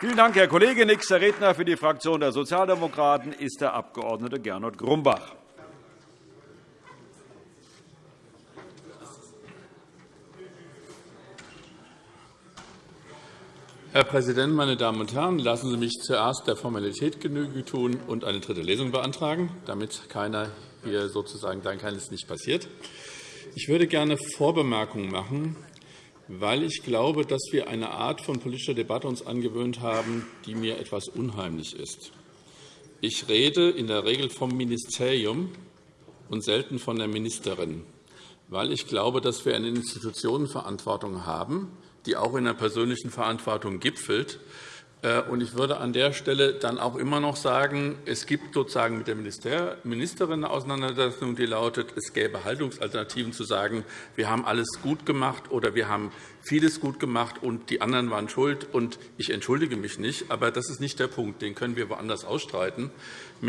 Vielen Dank, Herr Kollege. Nächster Redner für die Fraktion der Sozialdemokraten ist der Abg. Gernot Grumbach. Herr Präsident, meine Damen und Herren! Lassen Sie mich zuerst der Formalität Genüge tun und eine dritte Lesung beantragen, damit keiner hier sozusagen sagen kann, es nicht passiert. Ich würde gerne Vorbemerkungen machen weil ich glaube, dass wir eine Art von politischer Debatte uns angewöhnt haben, die mir etwas unheimlich ist. Ich rede in der Regel vom Ministerium und selten von der Ministerin, weil ich glaube, dass wir eine Institutionenverantwortung haben, die auch in der persönlichen Verantwortung gipfelt äh, ich würde an der Stelle dann auch immer noch sagen, es gibt sozusagen mit der Ministerin eine Auseinandersetzung, die lautet, es gäbe Haltungsalternativen zu sagen, wir haben alles gut gemacht oder wir haben vieles gut gemacht und die anderen waren schuld. Und ich entschuldige mich nicht, aber das ist nicht der Punkt. Den können wir woanders ausstreiten. Die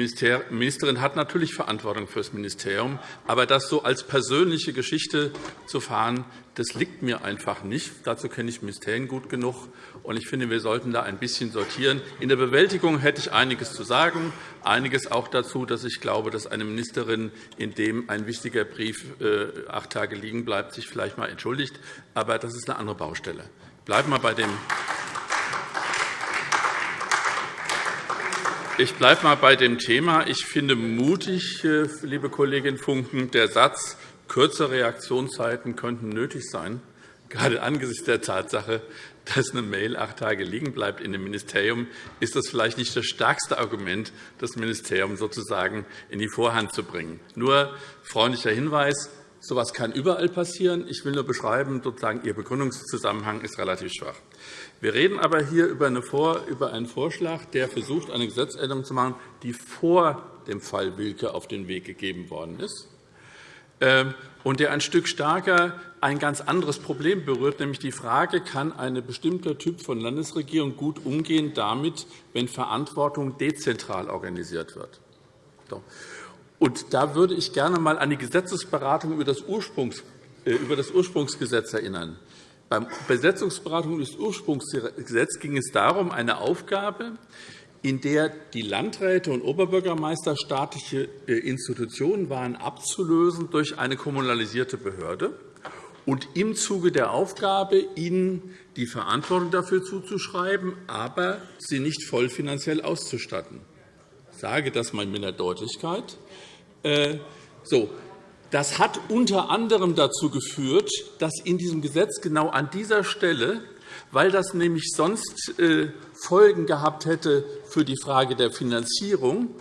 Ministerin hat natürlich Verantwortung für das Ministerium, aber das so als persönliche Geschichte zu fahren, das liegt mir einfach nicht. Dazu kenne ich Ministerien gut genug. Und ich finde, wir sollten da ein bisschen sortieren. In der Bewältigung hätte ich einiges zu sagen, einiges auch dazu, dass ich glaube, dass eine Ministerin, in dem ein wichtiger Brief äh, acht Tage liegen bleibt, sich vielleicht einmal entschuldigt. Aber das ist eine andere Baustelle. Bleiben wir bei dem Ich bleibe mal bei dem Thema. Ich finde mutig, äh, liebe Kollegin Funken, der Satz, Kürzere Reaktionszeiten könnten nötig sein, gerade angesichts der Tatsache, dass eine Mail acht Tage liegen bleibt in dem Ministerium, ist das vielleicht nicht das stärkste Argument, das Ministerium sozusagen in die Vorhand zu bringen. Nur freundlicher Hinweis, so etwas kann überall passieren. Ich will nur beschreiben, sozusagen, Ihr Begründungszusammenhang ist relativ schwach. Wir reden aber hier über einen Vorschlag, der versucht, eine Gesetzänderung zu machen, die vor dem Fall Wilke auf den Weg gegeben worden ist. Ähm, und der ein Stück stärker ein ganz anderes Problem berührt, nämlich die Frage, kann ein bestimmter Typ von Landesregierung gut umgehen damit, wenn Verantwortung dezentral organisiert wird. Und da würde ich gerne einmal an die Gesetzesberatung über das, Ursprungs, äh, über das Ursprungsgesetz erinnern. Bei Besetzungsberatung des Ursprungsgesetzes ging es darum, eine Aufgabe, in der die Landräte und Oberbürgermeister staatliche äh, Institutionen waren, abzulösen durch eine kommunalisierte Behörde und im Zuge der Aufgabe, ihnen die Verantwortung dafür zuzuschreiben, aber sie nicht voll finanziell auszustatten. Ich sage das einmal mit der Deutlichkeit. Äh, so, das hat unter anderem dazu geführt, dass in diesem Gesetz genau an dieser Stelle weil das nämlich sonst äh, Folgen gehabt hätte für die Frage der Finanzierung,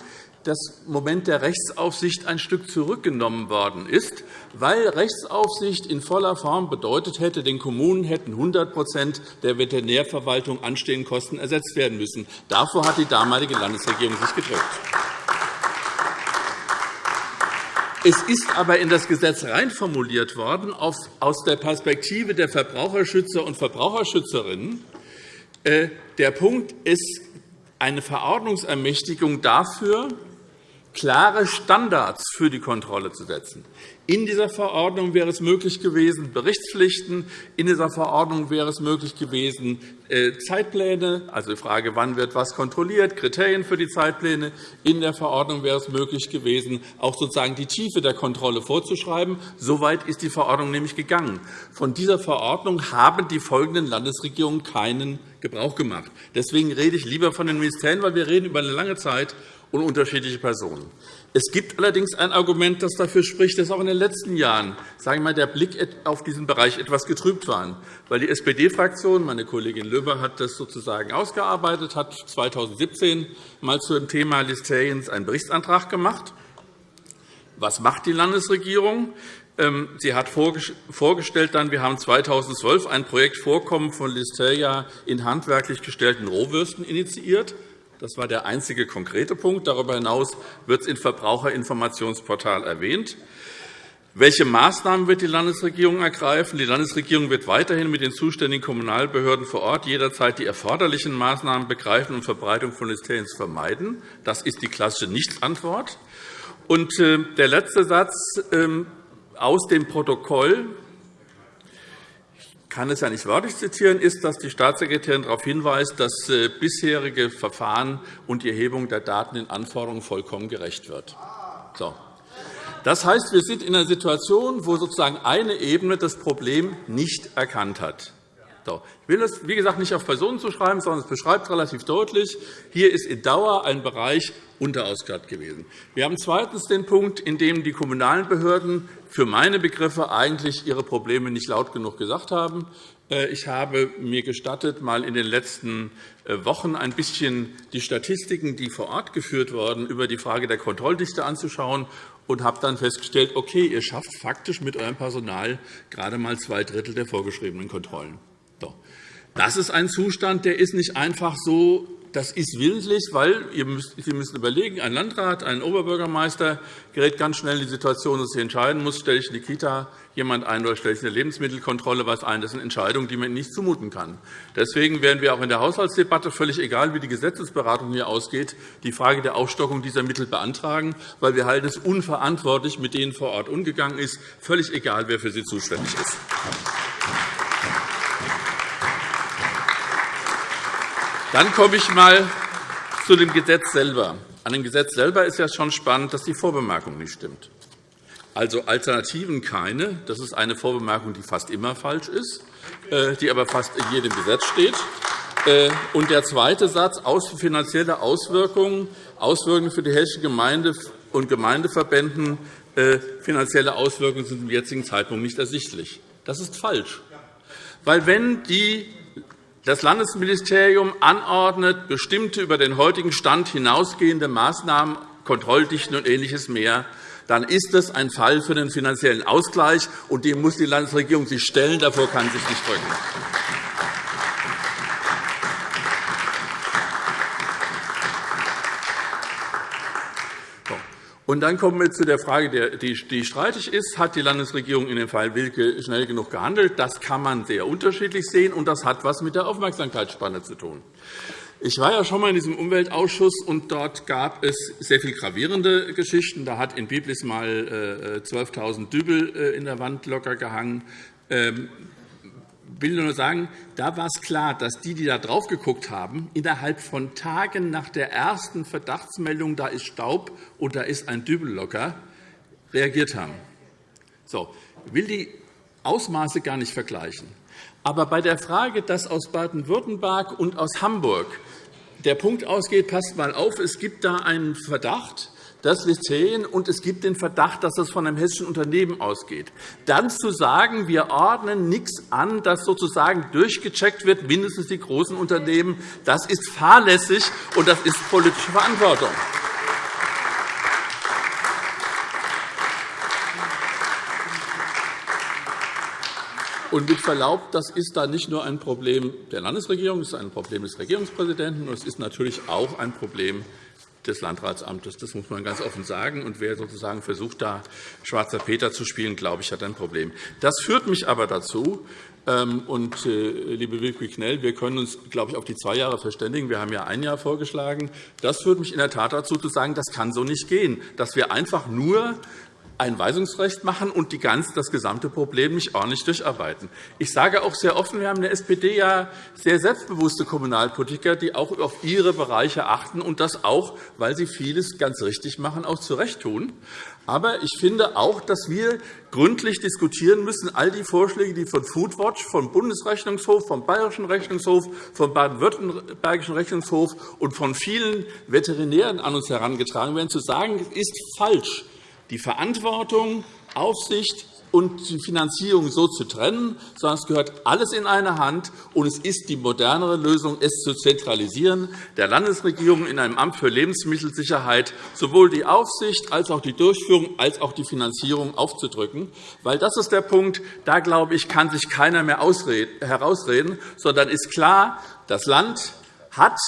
das Moment der Rechtsaufsicht ein Stück zurückgenommen worden ist, weil Rechtsaufsicht in voller Form bedeutet hätte, den Kommunen hätten 100% der Veterinärverwaltung anstehenden Kosten ersetzt werden müssen. Davor hat die damalige Landesregierung sich gedrückt. Es ist aber in das Gesetz reinformuliert worden aus der Perspektive der Verbraucherschützer und Verbraucherschützerinnen. Äh, der Punkt ist eine Verordnungsermächtigung dafür, klare Standards für die Kontrolle zu setzen. In dieser Verordnung wäre es möglich gewesen, Berichtspflichten. In dieser Verordnung wäre es möglich gewesen, äh, Zeitpläne, also die Frage, wann wird was kontrolliert, Kriterien für die Zeitpläne. In der Verordnung wäre es möglich gewesen, auch sozusagen die Tiefe der Kontrolle vorzuschreiben. Soweit ist die Verordnung nämlich gegangen. Von dieser Verordnung haben die folgenden Landesregierungen keinen Gebrauch gemacht. Deswegen rede ich lieber von den Ministerien, weil wir reden über eine lange Zeit und unterschiedliche Personen. Es gibt allerdings ein Argument, das dafür spricht, dass auch in den letzten Jahren sagen wir mal, der Blick auf diesen Bereich etwas getrübt war. Weil die SPD-Fraktion, meine Kollegin Löber hat das sozusagen ausgearbeitet, hat 2017 mal zu dem Thema Listeriens einen Berichtsantrag gemacht. Was macht die Landesregierung? Ähm, sie hat vorgestellt, dann, wir haben 2012 ein Projekt Vorkommen von Listeria in handwerklich gestellten Rohwürsten initiiert. Das war der einzige konkrete Punkt. Darüber hinaus wird es im Verbraucherinformationsportal erwähnt. Welche Maßnahmen wird die Landesregierung ergreifen? Die Landesregierung wird weiterhin mit den zuständigen Kommunalbehörden vor Ort jederzeit die erforderlichen Maßnahmen begreifen und Verbreitung von Listerien vermeiden. Das ist die klassische Nichtsantwort. Und äh, der letzte Satz ähm, aus dem Protokoll kann es ja nicht wörtlich zitieren, ist, dass die Staatssekretärin darauf hinweist, dass äh, bisherige Verfahren und die Erhebung der Daten den Anforderungen vollkommen gerecht wird. So. Das heißt, wir sind in einer Situation, wo sozusagen eine Ebene das Problem nicht erkannt hat. Ich will das, wie gesagt, nicht auf Personen zuschreiben, sondern es beschreibt relativ deutlich, hier ist in Dauer ein Bereich unterausgestattet gewesen. Wir haben zweitens den Punkt, in dem die kommunalen Behörden für meine Begriffe eigentlich ihre Probleme nicht laut genug gesagt haben. Äh, ich habe mir gestattet, mal in den letzten äh, Wochen ein bisschen die Statistiken, die vor Ort geführt wurden, über die Frage der Kontrolldichte anzuschauen und habe dann festgestellt, okay, ihr schafft faktisch mit eurem Personal gerade einmal zwei Drittel der vorgeschriebenen Kontrollen. Das ist ein Zustand, der ist nicht einfach so das ist willentlich, weil Sie müssen überlegen, ein Landrat, ein Oberbürgermeister gerät ganz schnell in die Situation, dass er entscheiden muss, stelle ich in die Kita jemand ein oder stelle ich eine Lebensmittelkontrolle was ein. Das sind Entscheidungen, die man nicht zumuten kann. Deswegen werden wir auch in der Haushaltsdebatte, völlig egal, wie die Gesetzesberatung hier ausgeht, die Frage der Aufstockung dieser Mittel beantragen, weil wir halten es unverantwortlich, mit denen vor Ort umgegangen ist, völlig egal, wer für sie zuständig ist. Dann komme ich einmal zu dem Gesetz selber. An dem Gesetz selber ist ja schon spannend, dass die Vorbemerkung nicht stimmt. Also Alternativen keine. Das ist eine Vorbemerkung, die fast immer falsch ist, äh, die aber fast in jedem Gesetz steht. Äh, und der zweite Satz, finanzielle Auswirkungen, Auswirkungen für die hessische Gemeinde und Gemeindeverbänden, äh, finanzielle Auswirkungen sind zum jetzigen Zeitpunkt nicht ersichtlich. Das ist falsch. Weil wenn die das Landesministerium anordnet, bestimmte über den heutigen Stand hinausgehende Maßnahmen, Kontrolldichten und Ähnliches mehr, dann ist das ein Fall für den finanziellen Ausgleich, und dem muss die Landesregierung sich stellen. Davor kann sie sich nicht drücken. Und dann kommen wir zu der Frage, die streitig ist. Hat die Landesregierung in dem Fall Wilke schnell genug gehandelt? Das kann man sehr unterschiedlich sehen, und das hat etwas mit der Aufmerksamkeitsspanne zu tun. Ich war ja schon einmal in diesem Umweltausschuss, und dort gab es sehr viel gravierende Geschichten. Da hat in Biblis mal 12.000 äh, Dübel äh, in der Wand locker gehangen. Will nur sagen, da war es klar, dass die, die da drauf geguckt haben, innerhalb von Tagen nach der ersten Verdachtsmeldung, da ist Staub und da ist ein Dübel locker, reagiert haben. So, ich will die Ausmaße gar nicht vergleichen. Aber bei der Frage, dass aus Baden-Württemberg und aus Hamburg der Punkt ausgeht, passt mal auf, es gibt da einen Verdacht, das Lyzeien, und es gibt den Verdacht, dass das von einem hessischen Unternehmen ausgeht. Dann zu sagen, wir ordnen nichts an, das sozusagen durchgecheckt wird, mindestens die großen Unternehmen, das ist fahrlässig, und das ist politische Verantwortung. Und mit Verlaub, das ist da nicht nur ein Problem der Landesregierung, es ist ein Problem des Regierungspräsidenten, und es ist natürlich auch ein Problem des Landratsamtes. Das muss man ganz offen sagen. Und wer sozusagen versucht, da schwarzer Peter zu spielen, glaube ich, hat ein Problem. Das führt mich aber dazu, ähm, und, äh, liebe Wilke Knell, wir können uns, glaube ich, auf die zwei Jahre verständigen. Wir haben ja ein Jahr vorgeschlagen. Das führt mich in der Tat dazu, zu sagen, das kann so nicht gehen, dass wir einfach nur ein Weisungsrecht machen und die ganz, das gesamte Problem nicht ordentlich durcharbeiten. Ich sage auch sehr offen, wir haben in der SPD ja sehr selbstbewusste Kommunalpolitiker, die auch auf ihre Bereiche achten und das auch, weil sie vieles ganz richtig machen, auch zu Recht tun. Aber ich finde auch, dass wir gründlich diskutieren müssen, all die Vorschläge, die von Foodwatch, vom Bundesrechnungshof, vom Bayerischen Rechnungshof, vom Baden-Württembergischen Rechnungshof und von vielen Veterinären an uns herangetragen werden, zu sagen, es ist falsch, die Verantwortung, Aufsicht und die Finanzierung so zu trennen, sondern es gehört alles in eine Hand, und es ist die modernere Lösung, es zu zentralisieren, der Landesregierung in einem Amt für Lebensmittelsicherheit sowohl die Aufsicht als auch die Durchführung als auch die Finanzierung aufzudrücken. Weil das ist der Punkt, da glaube ich, kann sich keiner mehr herausreden, sondern ist klar, das Land hat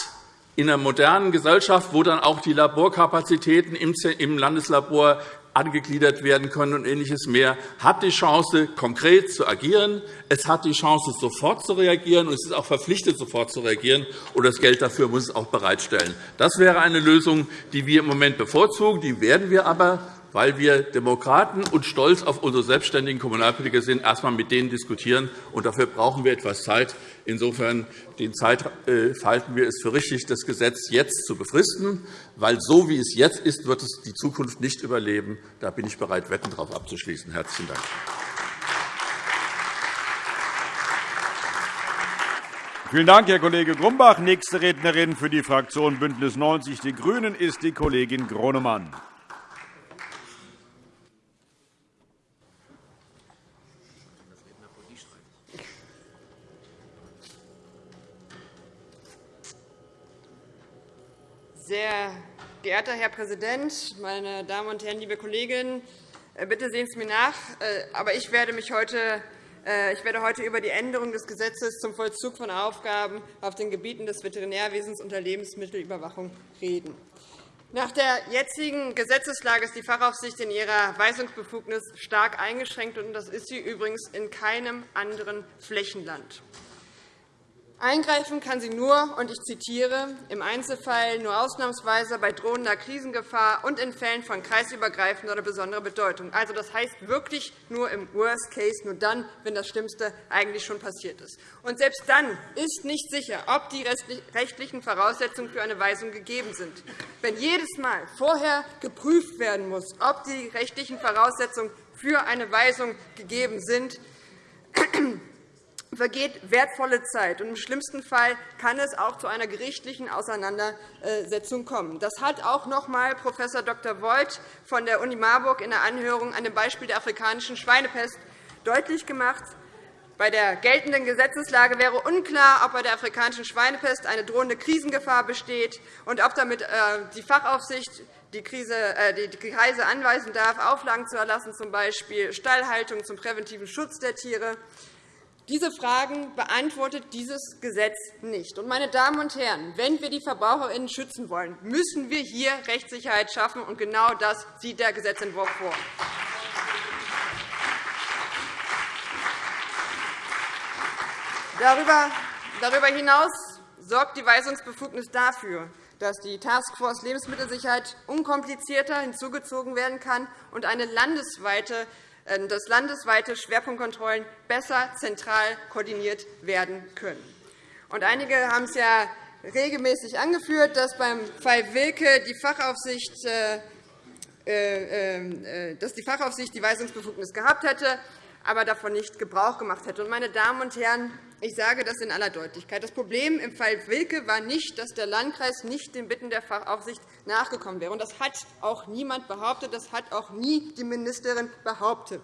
in einer modernen Gesellschaft, wo dann auch die Laborkapazitäten im Landeslabor angegliedert werden können und Ähnliches mehr, hat die Chance, konkret zu agieren. Es hat die Chance, sofort zu reagieren, und es ist auch verpflichtet, sofort zu reagieren. Und das Geld dafür muss es auch bereitstellen. Das wäre eine Lösung, die wir im Moment bevorzugen. Die werden wir aber weil wir Demokraten und stolz auf unsere selbstständigen Kommunalpolitiker sind, erst einmal mit denen diskutieren. Und dafür brauchen wir etwas Zeit. Insofern den äh, halten wir es für richtig, das Gesetz jetzt zu befristen, weil so wie es jetzt ist, wird es die Zukunft nicht überleben. Da bin ich bereit, Wetten darauf abzuschließen. Herzlichen Dank. Vielen Dank, Herr Kollege Grumbach. Nächste Rednerin für die Fraktion BÜNDNIS 90 die GRÜNEN ist die Kollegin Gronemann. Sehr geehrter Herr Präsident, meine Damen und Herren, liebe Kolleginnen! Äh, bitte sehen Sie mir nach, äh, aber ich werde mich heute äh, ich werde heute über die Änderung des Gesetzes zum Vollzug von Aufgaben auf den Gebieten des Veterinärwesens und der Lebensmittelüberwachung reden. Nach der jetzigen Gesetzeslage ist die Fachaufsicht in ihrer Weisungsbefugnis stark eingeschränkt, und das ist sie übrigens in keinem anderen Flächenland. Eingreifen kann sie nur, und ich zitiere, im Einzelfall nur ausnahmsweise bei drohender Krisengefahr und in Fällen von kreisübergreifender oder besonderer Bedeutung. Also, das heißt wirklich nur im Worst Case, nur dann, wenn das Schlimmste eigentlich schon passiert ist. Und selbst dann ist nicht sicher, ob die rechtlichen Voraussetzungen für eine Weisung gegeben sind. Wenn jedes Mal vorher geprüft werden muss, ob die rechtlichen Voraussetzungen für eine Weisung gegeben sind, vergeht wertvolle Zeit. Im schlimmsten Fall kann es auch zu einer gerichtlichen Auseinandersetzung kommen. Das hat auch noch einmal Prof. Dr. Voigt von der Uni Marburg in der Anhörung an dem Beispiel der afrikanischen Schweinepest deutlich gemacht. Bei der geltenden Gesetzeslage wäre unklar, ob bei der afrikanischen Schweinepest eine drohende Krisengefahr besteht und ob damit äh, die Fachaufsicht äh, die Kreise anweisen darf, Auflagen zu erlassen, z. B. Stallhaltung zum präventiven Schutz der Tiere. Diese Fragen beantwortet dieses Gesetz nicht. Meine Damen und Herren, wenn wir die VerbraucherInnen schützen wollen, müssen wir hier Rechtssicherheit schaffen. Und genau das sieht der Gesetzentwurf vor. Darüber hinaus sorgt die Weisungsbefugnis dafür, dass die Taskforce Lebensmittelsicherheit unkomplizierter hinzugezogen werden kann und eine landesweite dass landesweite Schwerpunktkontrollen besser zentral koordiniert werden können. einige haben es ja regelmäßig angeführt, dass beim Fall Wilke die Fachaufsicht äh, äh, dass die Fachaufsicht die Weisungsbefugnis gehabt hätte aber davon nicht Gebrauch gemacht hätte. Meine Damen und Herren, ich sage das in aller Deutlichkeit. Das Problem im Fall Wilke war nicht, dass der Landkreis nicht den Bitten der Fachaufsicht nachgekommen wäre. Das hat auch niemand behauptet. Das hat auch nie die Ministerin behauptet.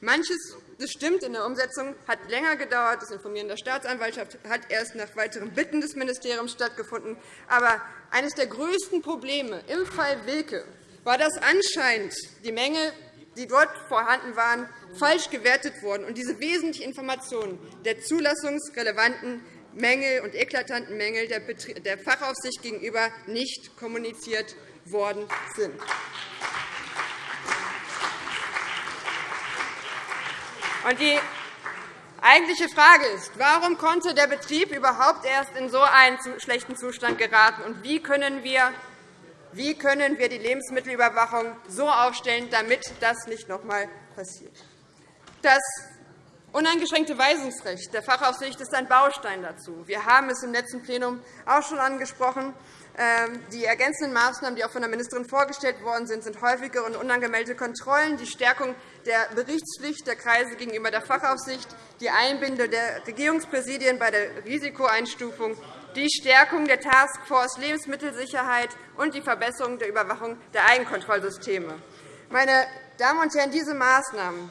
Manches das stimmt, in der Umsetzung hat länger gedauert. Das Informieren der Staatsanwaltschaft hat erst nach weiteren Bitten des Ministeriums stattgefunden. Aber eines der größten Probleme im Fall Wilke war, dass anscheinend die Menge die dort vorhanden waren, falsch gewertet wurden und diese wesentlichen Informationen der zulassungsrelevanten Mängel und eklatanten Mängel der Fachaufsicht gegenüber nicht kommuniziert worden sind. Die eigentliche Frage ist, warum konnte der Betrieb überhaupt erst in so einen schlechten Zustand geraten, und wie können wir wie können wir die Lebensmittelüberwachung so aufstellen, damit das nicht noch einmal passiert? Das uneingeschränkte Weisungsrecht der Fachaufsicht ist ein Baustein dazu. Wir haben es im letzten Plenum auch schon angesprochen. Ähm, die ergänzenden Maßnahmen, die auch von der Ministerin vorgestellt worden sind, sind häufigere und unangemeldete Kontrollen, die Stärkung der Berichtspflicht der Kreise gegenüber der Fachaufsicht, die Einbindung der Regierungspräsidien bei der Risikoeinstufung die Stärkung der Taskforce Lebensmittelsicherheit und die Verbesserung der Überwachung der Eigenkontrollsysteme. Meine Damen und Herren, diese Maßnahmen,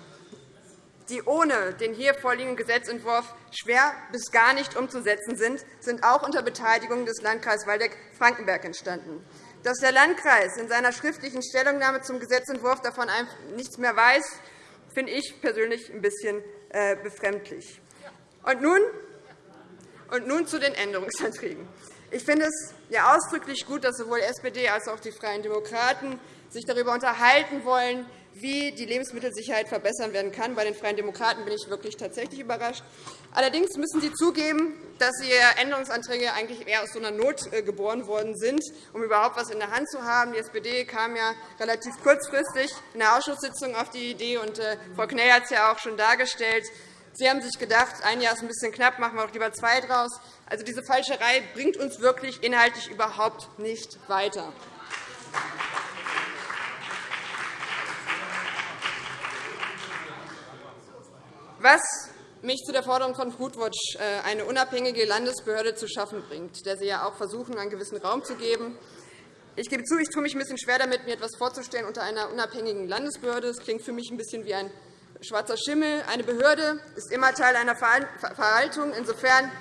die ohne den hier vorliegenden Gesetzentwurf schwer bis gar nicht umzusetzen sind, sind auch unter Beteiligung des Landkreises Waldeck-Frankenberg entstanden. Dass der Landkreis in seiner schriftlichen Stellungnahme zum Gesetzentwurf davon nichts mehr weiß, finde ich persönlich ein bisschen äh, befremdlich. Und nun und nun zu den Änderungsanträgen. Ich finde es ja ausdrücklich gut, dass sowohl die SPD als auch die Freien Demokraten sich darüber unterhalten wollen, wie die Lebensmittelsicherheit verbessern werden kann. Bei den Freien Demokraten bin ich wirklich tatsächlich überrascht. Allerdings müssen Sie zugeben, dass Ihre Änderungsanträge eigentlich eher aus so einer Not äh, geboren worden sind, um überhaupt etwas in der Hand zu haben. Die SPD kam ja relativ kurzfristig in der Ausschusssitzung auf die Idee, und äh, Frau Knell hat es ja auch schon dargestellt. Sie haben sich gedacht, ein Jahr ist ein bisschen knapp, machen wir doch lieber zwei draus. Also diese Falscherei bringt uns wirklich inhaltlich überhaupt nicht weiter. Was mich zu der Forderung von Foodwatch, äh, eine unabhängige Landesbehörde zu schaffen bringt, der Sie ja auch versuchen, einen gewissen Raum zu geben. Ich gebe zu, ich tue mich ein bisschen schwer damit, mir etwas vorzustellen unter einer unabhängigen Landesbehörde. Das klingt für mich ein bisschen wie ein schwarzer Schimmel. Eine Behörde ist immer Teil einer Verwaltung. Insofern,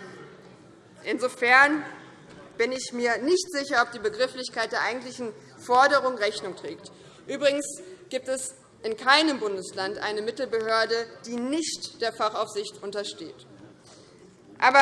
insofern bin ich mir nicht sicher, ob die Begrifflichkeit der eigentlichen Forderung Rechnung trägt. Übrigens gibt es in keinem Bundesland eine Mittelbehörde, die nicht der Fachaufsicht untersteht. Aber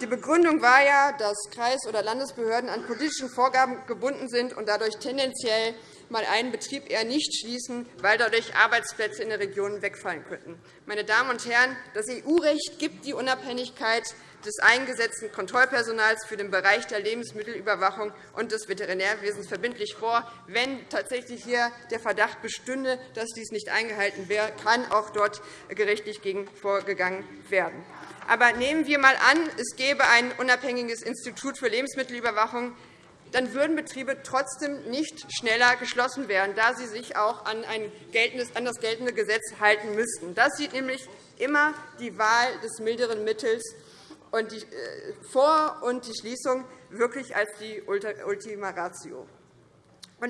die Begründung war ja, dass Kreis- oder Landesbehörden an politischen Vorgaben gebunden sind und dadurch tendenziell mal einen Betrieb eher nicht schließen, weil dadurch Arbeitsplätze in den Regionen wegfallen könnten. Meine Damen und Herren, das EU-Recht gibt die Unabhängigkeit des eingesetzten Kontrollpersonals für den Bereich der Lebensmittelüberwachung und des Veterinärwesens verbindlich vor. Wenn tatsächlich hier der Verdacht bestünde, dass dies nicht eingehalten wäre, kann auch dort gerichtlich gegen vorgegangen werden. Aber nehmen wir einmal an, es gäbe ein unabhängiges Institut für Lebensmittelüberwachung, dann würden Betriebe trotzdem nicht schneller geschlossen werden, da sie sich auch an, das geltende Gesetz halten müssten. Das sieht nämlich immer die Wahl des milderen Mittels und die äh, Vor- und die Schließung wirklich als die Ultima Ratio.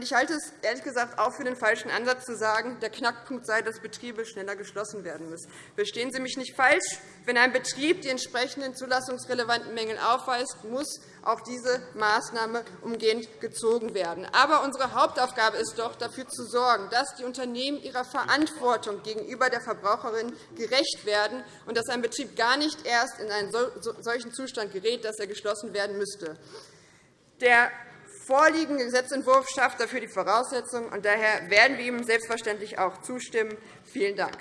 Ich halte es ehrlich gesagt auch für den falschen Ansatz, zu sagen, der Knackpunkt sei, dass Betriebe schneller geschlossen werden müssen. Verstehen Sie mich nicht falsch. Wenn ein Betrieb die entsprechenden zulassungsrelevanten Mängel aufweist, muss auch diese Maßnahme umgehend gezogen werden. Aber unsere Hauptaufgabe ist doch, dafür zu sorgen, dass die Unternehmen ihrer Verantwortung gegenüber der Verbraucherin gerecht werden und dass ein Betrieb gar nicht erst in einen solchen Zustand gerät, dass er geschlossen werden müsste. Der vorliegende Gesetzentwurf schafft dafür die Voraussetzungen, und daher werden wir ihm selbstverständlich auch zustimmen. Vielen Dank.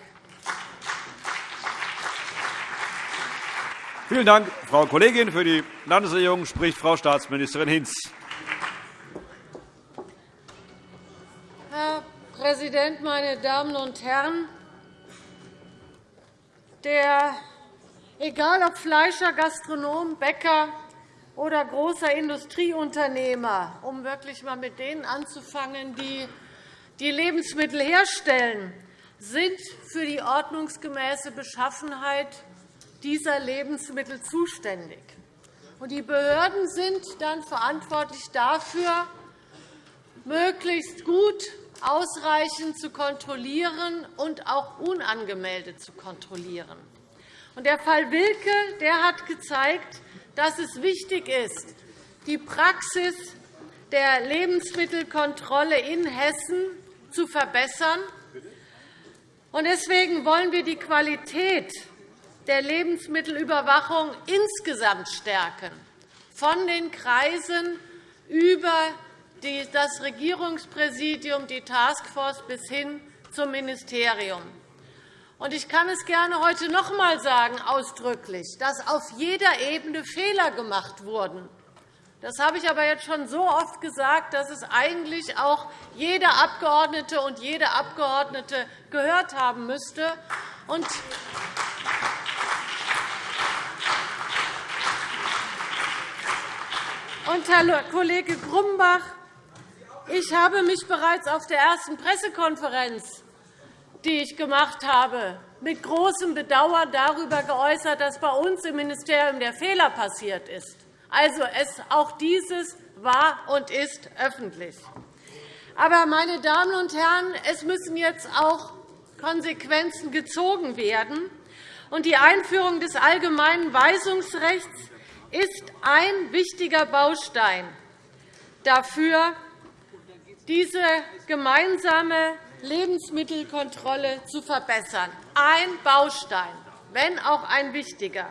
Vielen Dank, Frau Kollegin. Für die Landesregierung spricht Frau Staatsministerin Hinz. Herr Präsident, meine Damen und Herren! Der, egal ob Fleischer, Gastronom, Bäcker, oder großer Industrieunternehmer, um wirklich einmal mit denen anzufangen, die die Lebensmittel herstellen, sind für die ordnungsgemäße Beschaffenheit dieser Lebensmittel zuständig. Die Behörden sind dann verantwortlich dafür, möglichst gut, ausreichend zu kontrollieren und auch unangemeldet zu kontrollieren. Der Fall Wilke der hat gezeigt, dass es wichtig ist, die Praxis der Lebensmittelkontrolle in Hessen zu verbessern. Deswegen wollen wir die Qualität der Lebensmittelüberwachung insgesamt stärken, von den Kreisen über das Regierungspräsidium, die Taskforce bis hin zum Ministerium. Ich kann es gerne heute noch einmal sagen, ausdrücklich, dass auf jeder Ebene Fehler gemacht wurden. Das habe ich aber jetzt schon so oft gesagt, dass es eigentlich auch jeder Abgeordnete und jede Abgeordnete gehört haben müsste. Und Herr Kollege Grumbach, ich habe mich bereits auf der ersten Pressekonferenz die ich gemacht habe, mit großem Bedauern darüber geäußert, dass bei uns im Ministerium der Fehler passiert ist. Also, auch dieses war und ist öffentlich. Aber, meine Damen und Herren, es müssen jetzt auch Konsequenzen gezogen werden. Und die Einführung des allgemeinen Weisungsrechts ist ein wichtiger Baustein dafür, diese gemeinsame Lebensmittelkontrolle zu verbessern. Ein Baustein, wenn auch ein wichtiger.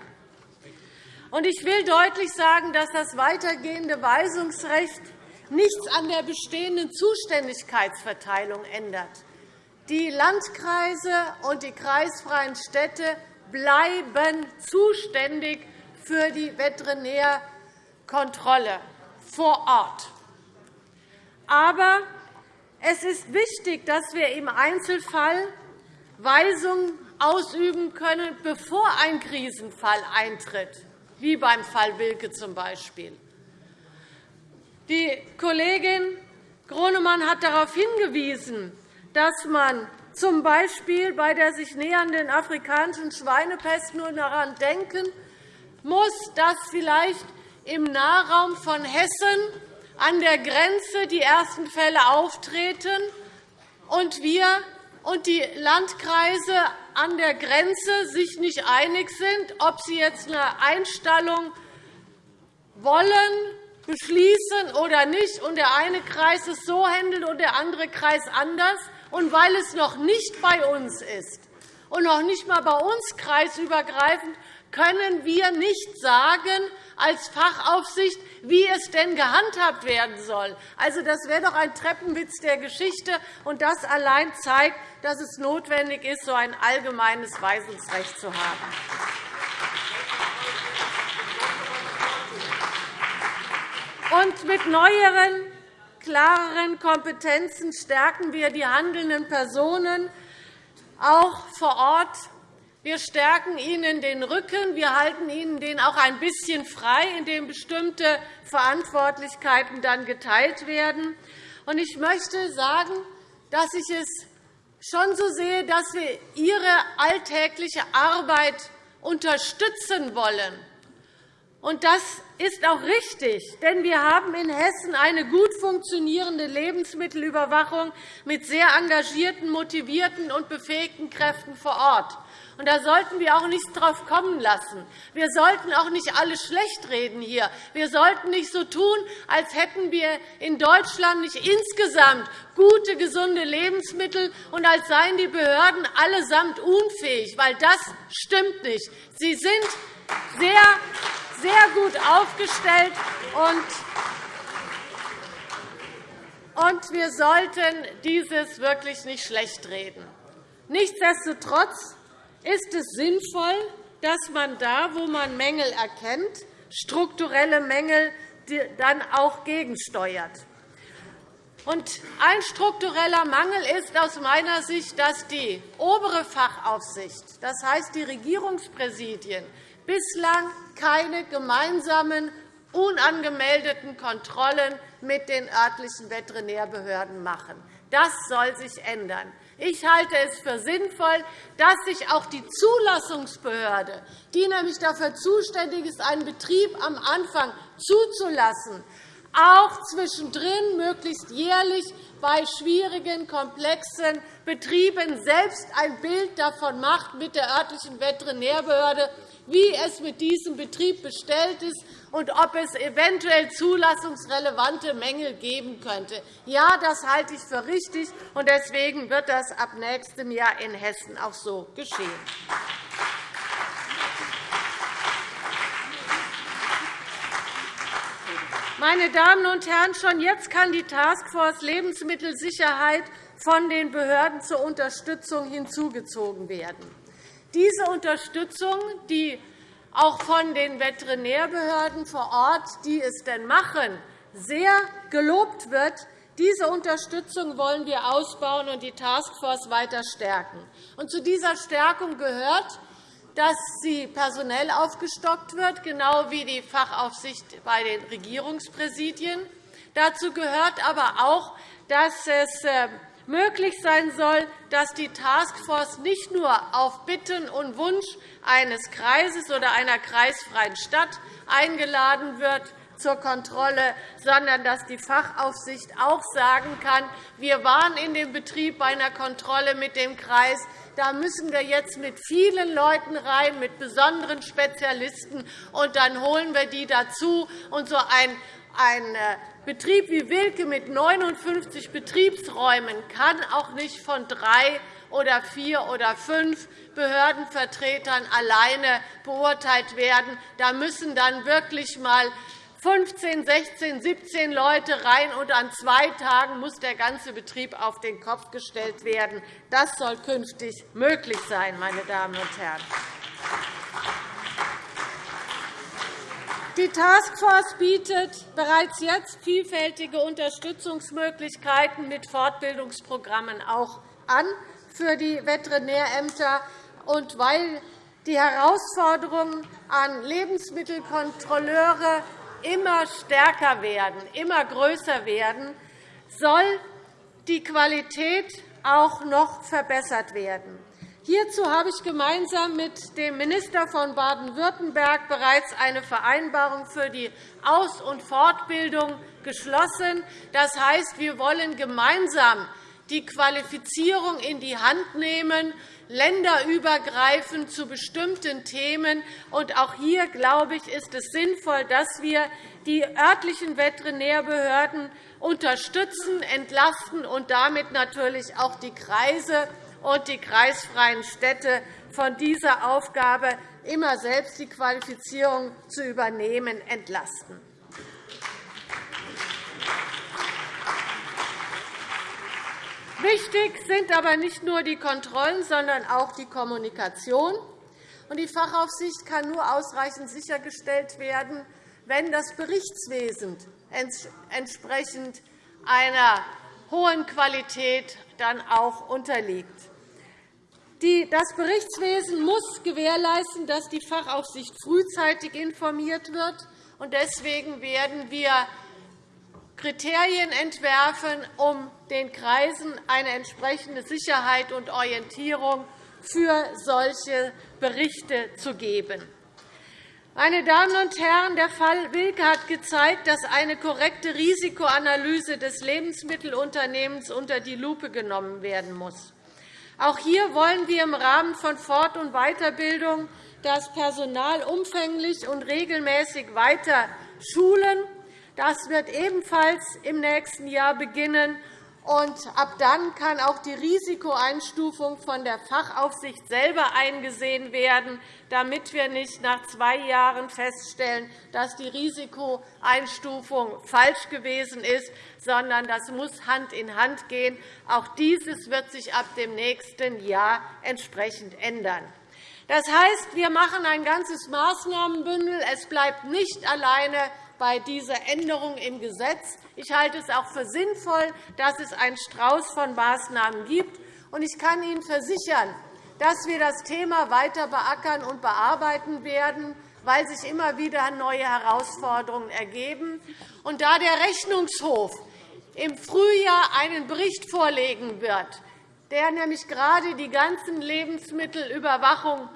Ich will deutlich sagen, dass das weitergehende Weisungsrecht nichts an der bestehenden Zuständigkeitsverteilung ändert. Die Landkreise und die kreisfreien Städte bleiben zuständig für die Veterinärkontrolle vor Ort. Aber es ist wichtig, dass wir im Einzelfall Weisungen ausüben können, bevor ein Krisenfall eintritt, wie beim Fall Wilke z. B. Die Kollegin Gronemann hat darauf hingewiesen, dass man z. B. bei der sich nähernden afrikanischen Schweinepest nur daran denken muss, dass vielleicht im Nahraum von Hessen an der Grenze die ersten Fälle auftreten und wir und die Landkreise an der Grenze sich nicht einig sind, ob sie jetzt eine Einstallung wollen, beschließen oder nicht, und der eine Kreis es so handelt und der andere Kreis anders. Und weil es noch nicht bei uns ist und noch nicht einmal bei uns kreisübergreifend, können wir nicht sagen als Fachaufsicht, wie es denn gehandhabt werden soll. Also, das wäre doch ein Treppenwitz der Geschichte, und das allein zeigt, dass es notwendig ist, so ein allgemeines Weisungsrecht zu haben. Und mit neueren, klareren Kompetenzen stärken wir die handelnden Personen auch vor Ort wir stärken ihnen den Rücken. Wir halten ihnen den auch ein bisschen frei, indem bestimmte Verantwortlichkeiten dann geteilt werden. Ich möchte sagen, dass ich es schon so sehe, dass wir ihre alltägliche Arbeit unterstützen wollen. Das ist auch richtig, denn wir haben in Hessen eine gut funktionierende Lebensmittelüberwachung mit sehr engagierten, motivierten und befähigten Kräften vor Ort. Und da sollten wir auch nichts drauf kommen lassen. Wir sollten auch nicht alle schlecht reden hier. Wir sollten nicht so tun, als hätten wir in Deutschland nicht insgesamt gute, gesunde Lebensmittel und als seien die Behörden allesamt unfähig, weil das stimmt nicht. Sie sind sehr, sehr gut aufgestellt und wir sollten dieses wirklich nicht schlecht reden. Nichtsdestotrotz ist es sinnvoll, dass man da, wo man Mängel erkennt, strukturelle Mängel dann auch gegensteuert. Ein struktureller Mangel ist aus meiner Sicht, dass die obere Fachaufsicht, das heißt die Regierungspräsidien, bislang keine gemeinsamen, unangemeldeten Kontrollen mit den örtlichen Veterinärbehörden machen. Das soll sich ändern. Ich halte es für sinnvoll, dass sich auch die Zulassungsbehörde, die nämlich dafür zuständig ist, einen Betrieb am Anfang zuzulassen, auch zwischendrin möglichst jährlich bei schwierigen, komplexen Betrieben selbst ein Bild davon macht mit der örtlichen Veterinärbehörde, wie es mit diesem Betrieb bestellt ist und ob es eventuell zulassungsrelevante Mängel geben könnte. Ja, das halte ich für richtig, und deswegen wird das ab nächstem Jahr in Hessen auch so geschehen. Meine Damen und Herren, schon jetzt kann die Taskforce Lebensmittelsicherheit von den Behörden zur Unterstützung hinzugezogen werden. Diese Unterstützung, die auch von den Veterinärbehörden vor Ort, die es denn machen, sehr gelobt wird, diese Unterstützung wollen wir ausbauen und die Taskforce weiter stärken. Und zu dieser Stärkung gehört, dass sie personell aufgestockt wird, genau wie die Fachaufsicht bei den Regierungspräsidien. Dazu gehört aber auch, dass es äh, möglich sein soll, dass die Taskforce nicht nur auf Bitten und Wunsch eines Kreises oder einer kreisfreien Stadt eingeladen wird zur Kontrolle, sondern dass die Fachaufsicht auch sagen kann, wir waren in dem Betrieb bei einer Kontrolle mit dem Kreis, da müssen wir jetzt mit vielen Leuten rein, mit besonderen Spezialisten, und dann holen wir die dazu. Und so ein ein äh, Betrieb wie Wilke mit 59 Betriebsräumen kann auch nicht von drei oder vier oder fünf Behördenvertretern alleine beurteilt werden. Da müssen dann wirklich einmal 15, 16, 17 Leute rein, und an zwei Tagen muss der ganze Betrieb auf den Kopf gestellt werden. Das soll künftig möglich sein, meine Damen und Herren. Die Taskforce bietet bereits jetzt vielfältige Unterstützungsmöglichkeiten mit Fortbildungsprogrammen auch an für die Veterinärämter. Und weil die Herausforderungen an Lebensmittelkontrolleure immer stärker werden, immer größer werden, soll die Qualität auch noch verbessert werden. Hierzu habe ich gemeinsam mit dem Minister von Baden-Württemberg bereits eine Vereinbarung für die Aus- und Fortbildung geschlossen. Das heißt, wir wollen gemeinsam die Qualifizierung in die Hand nehmen, länderübergreifend zu bestimmten Themen. Und auch hier, glaube ich, ist es sinnvoll, dass wir die örtlichen Veterinärbehörden unterstützen, entlasten und damit natürlich auch die Kreise und die kreisfreien Städte von dieser Aufgabe, immer selbst die Qualifizierung zu übernehmen, entlasten. Wichtig sind aber nicht nur die Kontrollen, sondern auch die Kommunikation. Die Fachaufsicht kann nur ausreichend sichergestellt werden, wenn das Berichtswesen entsprechend einer hohen Qualität dann auch unterliegt. Das Berichtswesen muss gewährleisten, dass die Fachaufsicht frühzeitig informiert wird. Deswegen werden wir Kriterien entwerfen, um den Kreisen eine entsprechende Sicherheit und Orientierung für solche Berichte zu geben. Meine Damen und Herren, der Fall Wilke hat gezeigt, dass eine korrekte Risikoanalyse des Lebensmittelunternehmens unter die Lupe genommen werden muss. Auch hier wollen wir im Rahmen von Fort- und Weiterbildung das Personal umfänglich und regelmäßig weiter schulen das wird ebenfalls im nächsten Jahr beginnen. Und ab dann kann auch die Risikoeinstufung von der Fachaufsicht selber eingesehen werden, damit wir nicht nach zwei Jahren feststellen, dass die Risikoeinstufung falsch gewesen ist, sondern das muss Hand in Hand gehen. Auch dieses wird sich ab dem nächsten Jahr entsprechend ändern. Das heißt, wir machen ein ganzes Maßnahmenbündel. Es bleibt nicht alleine bei dieser Änderung im Gesetz. Ich halte es auch für sinnvoll, dass es einen Strauß von Maßnahmen gibt. Ich kann Ihnen versichern, dass wir das Thema weiter beackern und bearbeiten werden, weil sich immer wieder neue Herausforderungen ergeben. Und da der Rechnungshof im Frühjahr einen Bericht vorlegen wird, der nämlich gerade die ganzen Lebensmittelüberwachung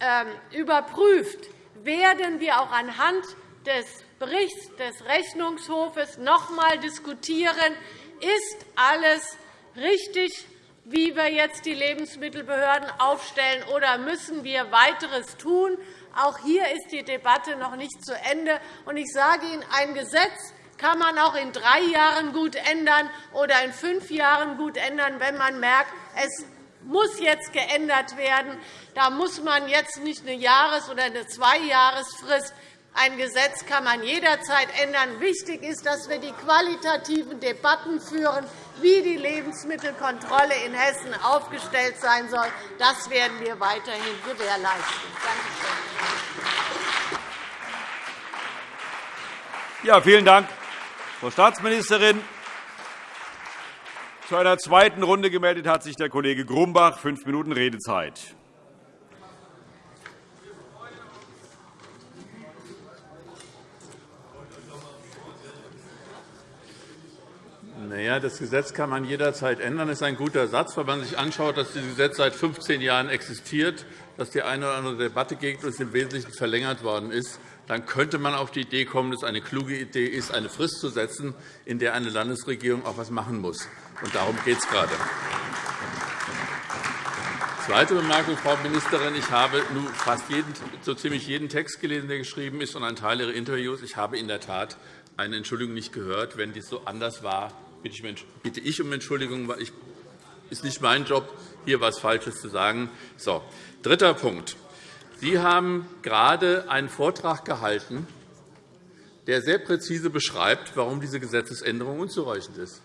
ähm, überprüft, werden wir auch anhand des Berichts des Rechnungshofes noch einmal diskutieren, ist alles richtig, wie wir jetzt die Lebensmittelbehörden aufstellen, oder müssen wir weiteres tun? Auch hier ist die Debatte noch nicht zu Ende. Ich sage Ihnen, ein Gesetz kann man auch in drei Jahren gut ändern oder in fünf Jahren gut ändern, wenn man merkt, es muss jetzt geändert werden. Da muss man jetzt nicht eine Jahres- oder eine Zweijahresfrist ein Gesetz kann man jederzeit ändern. Wichtig ist, dass wir die qualitativen Debatten führen, wie die Lebensmittelkontrolle in Hessen aufgestellt sein soll. Das werden wir weiterhin gewährleisten. Ja, vielen Dank, Frau Staatsministerin. Zu einer zweiten Runde gemeldet hat sich der Kollege Grumbach. Fünf Minuten Redezeit. Ja, das Gesetz kann man jederzeit ändern. Das ist ein guter Satz, wenn man sich anschaut, dass dieses Gesetz seit 15 Jahren existiert, dass die eine oder andere Debatte gegen uns im Wesentlichen verlängert worden ist. Dann könnte man auf die Idee kommen, dass es eine kluge Idee ist, eine Frist zu setzen, in der eine Landesregierung auch etwas machen muss. Und darum geht es gerade. Zweite Bemerkung, Frau Ministerin. Ich habe nun fast jeden, so ziemlich jeden Text gelesen, der geschrieben ist, und einen Teil Ihrer Interviews. Ich habe in der Tat eine Entschuldigung nicht gehört. Wenn dies so anders war, bitte ich um Entschuldigung, weil es ist nicht mein Job, hier etwas Falsches zu sagen. So, dritter Punkt. Sie haben gerade einen Vortrag gehalten der sehr präzise beschreibt, warum diese Gesetzesänderung unzureichend ist.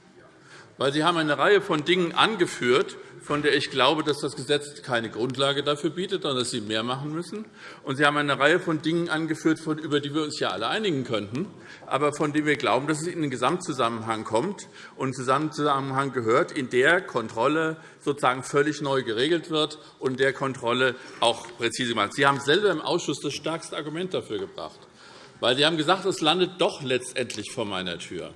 Weil Sie haben eine Reihe von Dingen angeführt, von der ich glaube, dass das Gesetz keine Grundlage dafür bietet, sondern dass Sie mehr machen müssen. Und Sie haben eine Reihe von Dingen angeführt, über die wir uns ja alle einigen könnten, aber von denen wir glauben, dass es in den Gesamtzusammenhang kommt und Gesamtzusammenhang gehört, in der Kontrolle sozusagen völlig neu geregelt wird und der Kontrolle auch präzise gemacht. Sie haben selber im Ausschuss das stärkste Argument dafür gebracht, weil Sie haben gesagt, es landet doch letztendlich vor meiner Tür.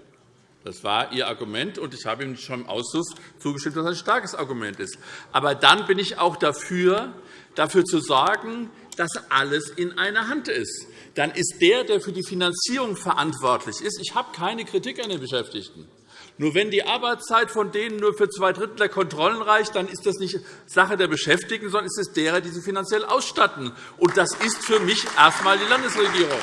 Das war Ihr Argument, und ich habe Ihnen schon im Ausschuss zugestimmt, dass das ein starkes Argument ist. Aber dann bin ich auch dafür, dafür zu sorgen, dass alles in einer Hand ist. Dann ist der, der für die Finanzierung verantwortlich ist, ich habe keine Kritik an den Beschäftigten. Nur wenn die Arbeitszeit von denen nur für zwei Drittel der Kontrollen reicht, dann ist das nicht Sache der Beschäftigten, sondern ist es derer, die sie finanziell ausstatten. Und das ist für mich erst einmal die Landesregierung.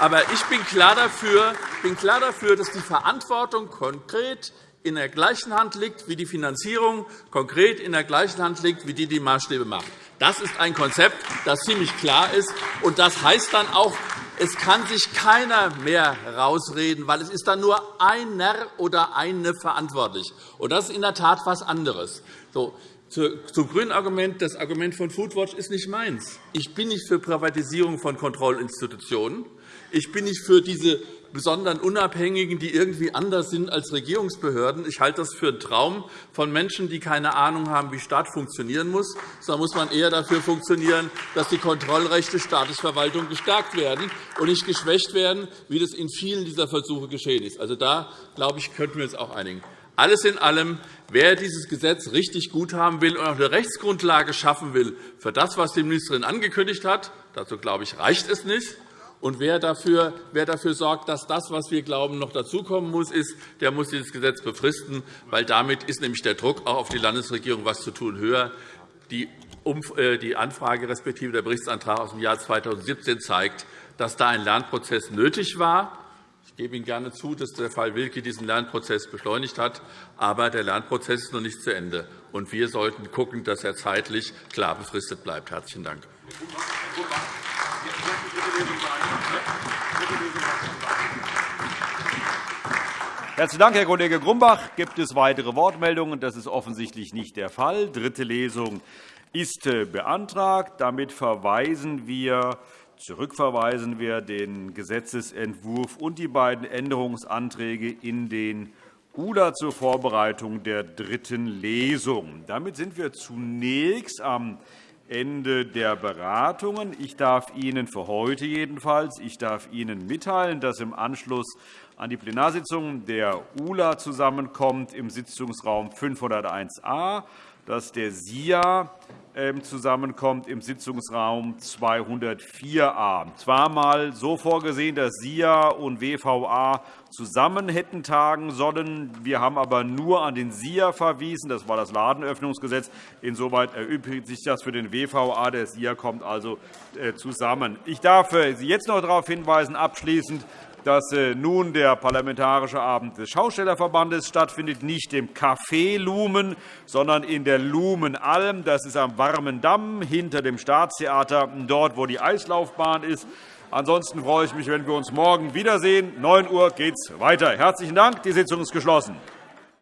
Aber ich bin klar dafür, bin klar dafür dass die Verantwortung konkret in der gleichen Hand liegt wie die Finanzierung, konkret in der gleichen Hand liegt wie die, die Maßstäbe macht. Das ist ein Konzept, das ziemlich klar ist. Und das heißt dann auch, es kann sich keiner mehr rausreden, weil es ist dann nur einer oder eine verantwortlich. Und das ist in der Tat etwas anderes. So, zum grünen Argument. Das Argument von Foodwatch ist nicht meins. Ich bin nicht für Privatisierung von Kontrollinstitutionen. Ich bin nicht für diese besonderen Unabhängigen, die irgendwie anders sind als Regierungsbehörden. Ich halte das für einen Traum von Menschen, die keine Ahnung haben, wie Staat funktionieren muss. Da muss man eher dafür funktionieren, dass die Kontrollrechte staatlicher Verwaltung gestärkt werden und nicht geschwächt werden, wie das in vielen dieser Versuche geschehen ist. Also, da glaube ich, könnten wir uns auch einigen. Alles in allem, wer dieses Gesetz richtig gut haben will und auch eine Rechtsgrundlage schaffen will für das, was die Ministerin angekündigt hat, dazu glaube ich, reicht es nicht, und wer dafür, wer dafür sorgt, dass das, was wir glauben, noch dazukommen muss, ist, der muss dieses Gesetz befristen, weil damit ist nämlich der Druck auch auf die Landesregierung, was zu tun, höher. Die äh, Anfrage respektive der Berichtsantrag aus dem Jahr 2017 zeigt, dass da ein Lernprozess nötig war. Ich gebe Ihnen gerne zu, dass der Fall Wilke diesen Lernprozess beschleunigt hat. Aber der Lernprozess ist noch nicht zu Ende. Und wir sollten schauen, dass er zeitlich klar befristet bleibt. – Herzlichen Dank. Herzlichen Dank, Herr Kollege Grumbach. Gibt es weitere Wortmeldungen? Das ist offensichtlich nicht der Fall. Dritte Lesung ist äh, beantragt. Damit verweisen wir, zurückverweisen wir den Gesetzentwurf und die beiden Änderungsanträge in den ULA zur Vorbereitung der dritten Lesung. Damit sind wir zunächst am Ende der Beratungen. Ich darf Ihnen für heute jedenfalls ich darf Ihnen mitteilen, dass im Anschluss an die Plenarsitzung der ULA zusammenkommt im Sitzungsraum 501a, dass der SIA ähm, zusammenkommt im Sitzungsraum 204a. Zwar einmal so vorgesehen, dass SIA und WVA zusammen hätten tagen sollen. Wir haben aber nur an den SIA verwiesen. Das war das Ladenöffnungsgesetz. Insoweit erübrigt sich das für den WVA. Der SIA kommt also äh, zusammen. Ich darf äh, Sie jetzt noch darauf hinweisen, abschließend, dass äh, nun der Parlamentarische Abend des Schaustellerverbandes stattfindet, nicht im Café Lumen, sondern in der Lumenalm. Das ist am Warmen Damm hinter dem Staatstheater, dort, wo die Eislaufbahn ist. Ansonsten freue ich mich, wenn wir uns morgen wiedersehen. 9 Uhr geht es weiter. Herzlichen Dank. Die Sitzung ist geschlossen.